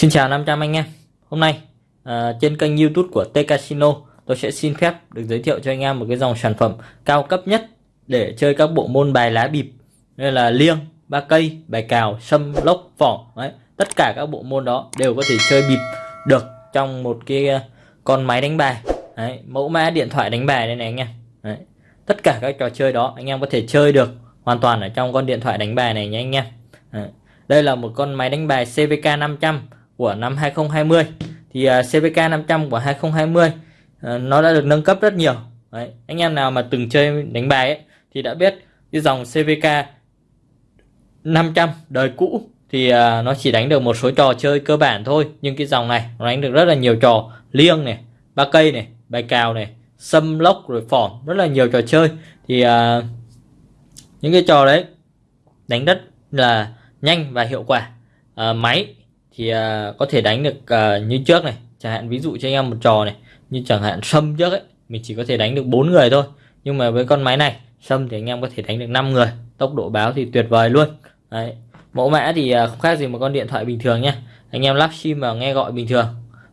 Xin chào 500 anh em. Hôm nay à, trên kênh youtube của T Casino tôi sẽ xin phép được giới thiệu cho anh em một cái dòng sản phẩm cao cấp nhất để chơi các bộ môn bài lá bịp như là liêng, ba cây, bài cào, sâm, lốc, vỏ Đấy, tất cả các bộ môn đó đều có thể chơi bịp được trong một cái ờ, con máy đánh bài Đấy, mẫu mã điện thoại đánh bài đây này anh em Đấy, tất cả các trò chơi đó anh em có thể chơi được hoàn toàn ở trong con điện thoại đánh bài này nhé anh em Đấy. Đây là một con máy đánh bài CVK 500 của năm 2020 thì uh, CVK 500 của 2020 uh, ờ, nó đã được nâng cấp rất nhiều Đấy. anh em nào mà từng chơi đánh bài ấy, thì đã biết cái dòng CVK 500 đời cũ thì à, nó chỉ đánh được một số trò chơi cơ bản thôi, nhưng cái dòng này nó đánh được rất là nhiều trò liêng này, ba cây này, bài cào này, xâm lốc rồi phỏm, rất là nhiều trò chơi. Thì à, những cái trò đấy đánh rất là nhanh và hiệu quả. À, máy thì có thể đánh được như trước này, chẳng hạn ví dụ cho anh em một trò này, như chẳng hạn sâm trước ấy, mình chỉ có thể đánh được bốn người thôi. Nhưng mà với con máy này sâm thì anh em có thể đánh được 5 người, tốc độ báo thì tuyệt vời luôn. Đấy mẫu mã thì à, không khác gì một con điện thoại bình thường nhé anh em lắp sim vào nghe gọi bình thường.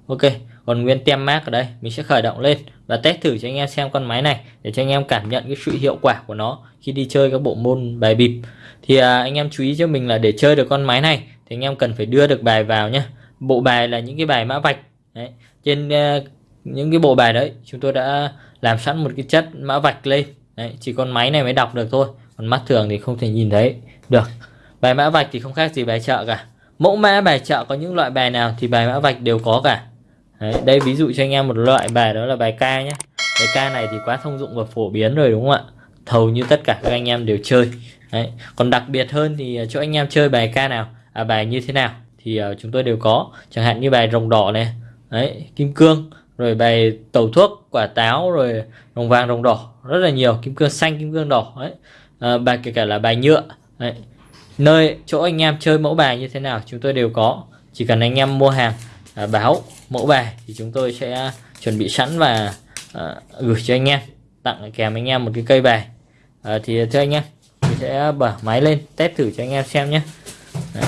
Ok còn nguyên tem mát ở đây mình sẽ khởi động lên và test thử cho anh em xem con máy này để cho anh em cảm nhận cái sự hiệu quả của nó khi đi chơi các bộ môn bài bịp. Thì à, anh em chú ý cho mình là để chơi được con máy này thì anh em cần phải đưa được bài vào nhé bộ bài là những cái bài mã vạch đấy. trên uh, những cái bộ bài đấy chúng tôi đã làm sẵn một cái chất mã vạch lên. Đấy. chỉ con máy này mới đọc được thôi còn mắt thường thì không thể nhìn thấy được bài mã vạch thì không khác gì bài chợ cả mẫu mã bài chợ có những loại bài nào thì bài mã vạch đều có cả đấy. đây ví dụ cho anh em một loại bài đó là bài ca nhé bài ca này thì quá thông dụng và phổ biến rồi đúng không ạ thầu như tất cả các anh em đều chơi đấy. còn đặc biệt hơn thì cho anh em chơi bài ca nào à, bài như thế nào thì uh, chúng tôi đều có chẳng hạn như bài rồng đỏ này đấy kim cương rồi bài tẩu thuốc quả táo rồi rồng vàng rồng đỏ rất là nhiều kim cương xanh kim cương đỏ đấy à, bài kể cả là bài nhựa đấy nơi chỗ anh em chơi mẫu bài như thế nào chúng tôi đều có. Chỉ cần anh em mua hàng à, báo mẫu bài thì chúng tôi sẽ chuẩn bị sẵn và à, gửi cho anh em tặng kèm anh em một cái cây bài. À, thì thưa anh em mình sẽ mở máy lên test thử cho anh em xem nhé. À,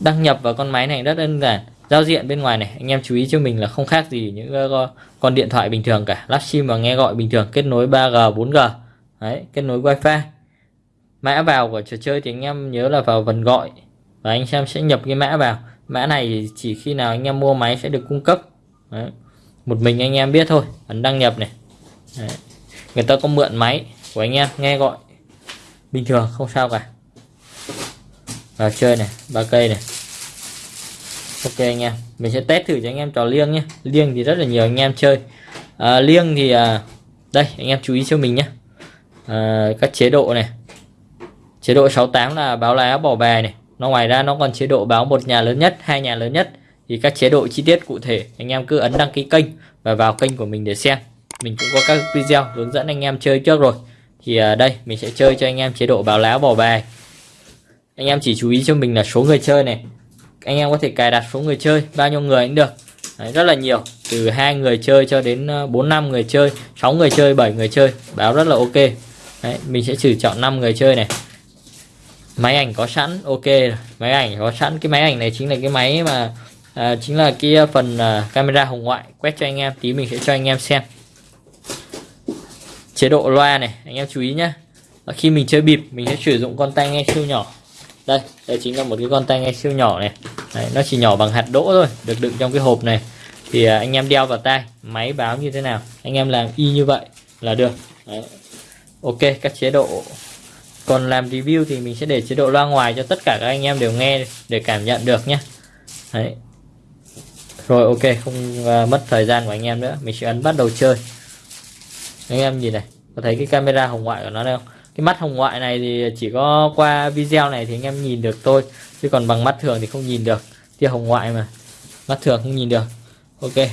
đăng nhập vào con máy này rất đơn giản giao diện bên ngoài này anh em chú ý cho mình là không khác gì những uh, con điện thoại bình thường cả lắp sim và nghe gọi bình thường kết nối 3G 4G Đấy, kết nối wifi mã vào của trò chơi thì anh em nhớ là vào phần gọi và anh em sẽ nhập cái mã vào. Mã này chỉ khi nào anh em mua máy sẽ được cung cấp. Đấy. một mình anh em biết thôi ấn đăng nhập này. Đấy. người ta có mượn máy của anh em nghe gọi. Bình thường không sao cả. Vào chơi này ba cây này. Ok anh em mình sẽ test thử cho anh em trò liêng nhé. Liêng thì rất là nhiều anh em chơi. À, liêng thì à, đây anh em chú ý cho mình nhé. À, các chế độ này chế độ 68 là báo lá bỏ bài này. Nó ngoài ra nó còn chế độ báo một nhà lớn nhất hai nhà lớn nhất. Thì các chế độ chi tiết cụ thể anh em cứ ấn đăng ký kênh và vào kênh của mình để xem. Mình cũng có các video hướng dẫn anh em chơi trước rồi. Thì à, đây mình sẽ chơi cho anh em chế độ báo lá bỏ bài. Anh em chỉ chú ý cho mình là số người chơi này. Anh em có thể cài đặt số người chơi bao nhiêu người cũng được. Đấy, rất là nhiều. Từ hai người chơi cho đến ờ, bốn năm người chơi 6 người chơi 7 người chơi báo rất là ok. Đấy, mình sẽ thử chọn 5 người chơi này máy ảnh có sẵn ok máy ảnh có sẵn. Cái máy ảnh này chính là cái máy mà à, chính là cái à, phần à, camera hồng ngoại quét cho anh em tí mình sẽ cho anh em xem. Chế độ loa này anh em chú ý nhé khi mình chơi bịp mình sẽ sử dụng con tai nghe siêu nhỏ. Đây đây chính là một cái con tai nghe siêu nhỏ này. Đấy, nó chỉ nhỏ bằng hạt đỗ thôi được đựng trong cái hộp này. Thì à, anh em đeo vào tai máy báo như thế nào anh em làm y như vậy là được. Đấy. ok các chế độ còn làm review thì mình sẽ để chế độ loa ngoài cho tất cả các anh em đều nghe để cảm nhận được nhé Đấy. rồi ok không uh, mất thời gian của anh em nữa. Mình sẽ ấn bắt đầu chơi. Anh em nhìn này có thấy cái camera hồng ngoại của nó đây không? Cái mắt hồng ngoại này thì chỉ có qua video này thì anh em nhìn được thôi. Chứ còn bằng mắt thường thì không nhìn được. Tia hồng ngoại mà. Mắt thường không nhìn được. Ok.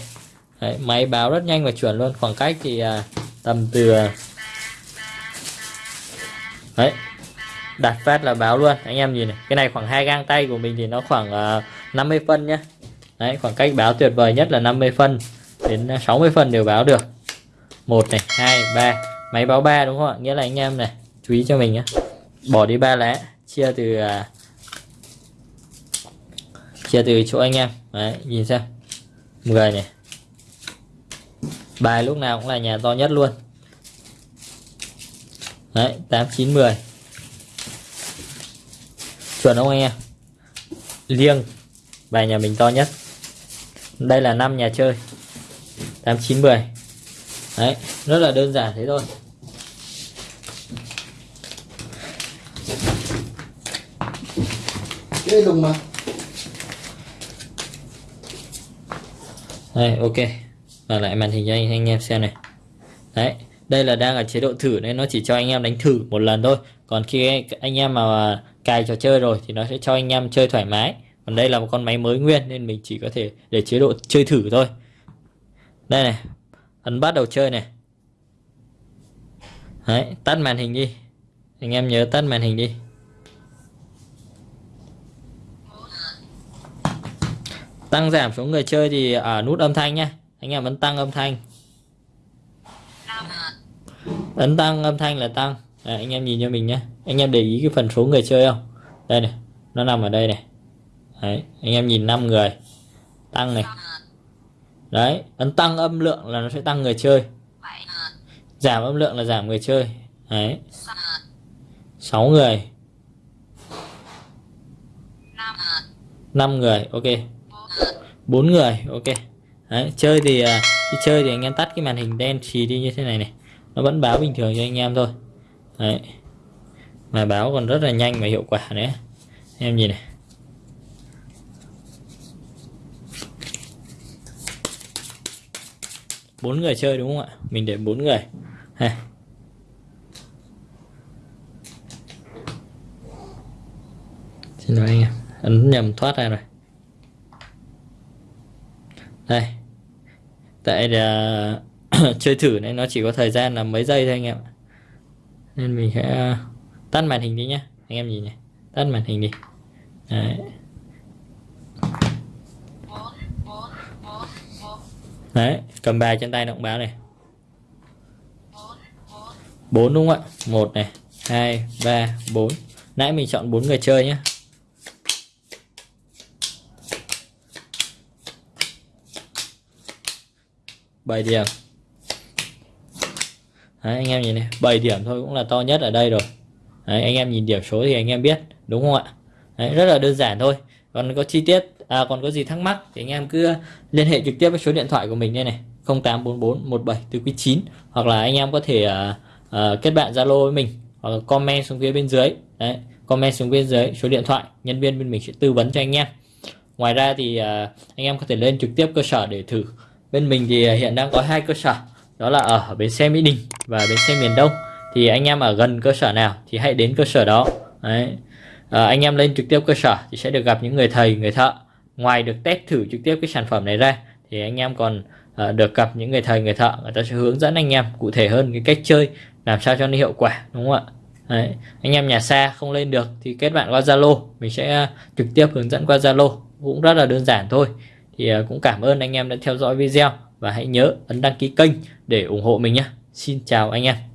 Đấy, máy báo rất nhanh và chuẩn luôn. Khoảng cách thì à, tầm từ à, đấy. Đặt phát là báo luôn. Anh em nhìn này cái này khoảng hai gang tay của mình thì nó khoảng ờ, uh, 50 phân nhá. Đấy khoảng cách báo tuyệt vời nhất là 50 phân đến ờ, 60 phân đều báo được. Một này hai ba. Máy báo ba đúng không ạ? Nghĩa là anh em này chú ý cho mình nhé bỏ đi ba lá chia từ uh, chia từ chỗ anh em. Đấy nhìn xem. 10 này. Bài lúc nào cũng là nhà to nhất luôn đấy 8 9 10 chuẩn không anh em? Liêng bài nhà mình to nhất. Đây là năm nhà chơi. 8 9 10 đấy rất là đơn giản thế thôi. Cái lùng mà. Đây ok. Và lại màn hình cho anh, anh em xem này. Đấy đây là đang ở chế độ thử nên nó chỉ cho anh em đánh thử một lần thôi. Còn khi anh em mà cài trò chơi rồi thì nó sẽ cho anh em chơi thoải mái. Còn đây là một con máy mới nguyên nên mình chỉ có thể để chế độ chơi thử thôi. Đây này ấn bắt đầu chơi này. Đấy, tắt màn hình đi. Anh em nhớ tắt màn hình đi. Tăng giảm số người chơi thì ở nút âm thanh nhé anh em ấn tăng âm thanh ấn tăng âm thanh là tăng. Đấy, anh em nhìn cho mình nhé. Anh em để ý cái phần số người chơi không? Đây này nó nằm ở đây này. Đấy anh em nhìn 5 người. Tăng này. Đấy ấn tăng âm lượng là nó sẽ tăng người chơi. Giảm âm lượng là giảm người chơi. Đấy. 6 người. 5 người ok. 4 người ok. Đấy chơi thì à, đi khi chơi thì anh em tắt cái màn hình đen xì đi như thế này này nó vẫn báo bình thường cho anh em thôi. Đấy. Mà báo còn rất là nhanh và hiệu quả nữa. Em nhìn này. Bốn người chơi đúng không ạ? Mình để bốn người. Ha. Xin lỗi anh em. Ấn nhầm thoát ra rồi. Đây. Tại là chơi thử nên nó chỉ có thời gian là mấy giây thôi anh em nên mình sẽ à, tắt màn hình đi nhé anh em nhìn này tắt màn hình đi Đấy. Đấy, cầm bài trên tay động báo này. 4 đúng không ạ? 1 này, 2 3 4. Nãy mình chọn 4 người chơi nhé. Bài điểm Đấy, anh em nhìn này 7 điểm thôi cũng là to nhất ở đây rồi. Đấy, anh em nhìn điểm số thì anh em biết đúng không ạ? Đấy, rất là đơn giản thôi. Còn có chi tiết à, còn có gì thắc mắc thì anh em cứ liên hệ trực tiếp với số điện thoại của mình đây này 0844 17 từ quý 9 hoặc là anh em có thể à, à, kết bạn Zalo với mình hoặc là comment xuống phía bên dưới. Đấy comment xuống bên dưới số điện thoại nhân viên bên mình sẽ tư vấn cho anh em. Ngoài ra thì à, anh em có thể lên trực tiếp cơ sở để thử. Bên mình thì hiện đang có hai cơ sở đó là ở bến xe Mỹ Đình và bến xe miền Đông. Thì anh em ở gần cơ sở nào thì hãy đến cơ sở đó. Đấy. À, anh em lên trực tiếp cơ sở thì sẽ được gặp những người thầy người thợ. Ngoài được test thử trực tiếp cái sản phẩm này ra thì anh em còn uh, được gặp những người thầy người thợ. Người ta sẽ hướng dẫn anh em cụ thể hơn cái cách chơi làm sao cho nó hiệu quả đúng không ạ? Đấy. anh em nhà xa không lên được thì kết bạn qua Zalo. Mình sẽ uh, trực tiếp hướng dẫn qua Zalo. Cũng rất là đơn giản thôi. Thì uh, cũng cảm ơn anh em đã theo dõi video và hãy nhớ ấn đăng ký kênh để ủng hộ mình nhé. Xin chào anh em.